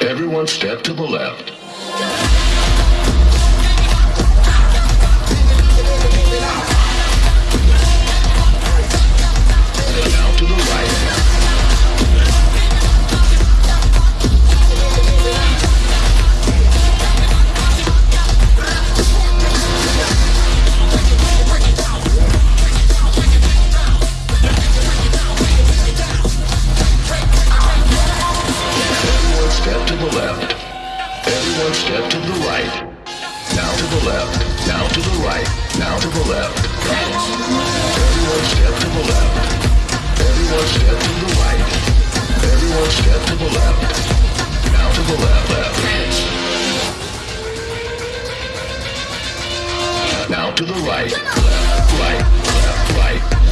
Everyone step to the left. Everyone step to the right. Now to the left. Now to the right. Now to the left. Everyone step to the left. Everyone step to the right. Everyone step to the left. Now to the left. Left. Now to the right. Left. Right. Left. Right.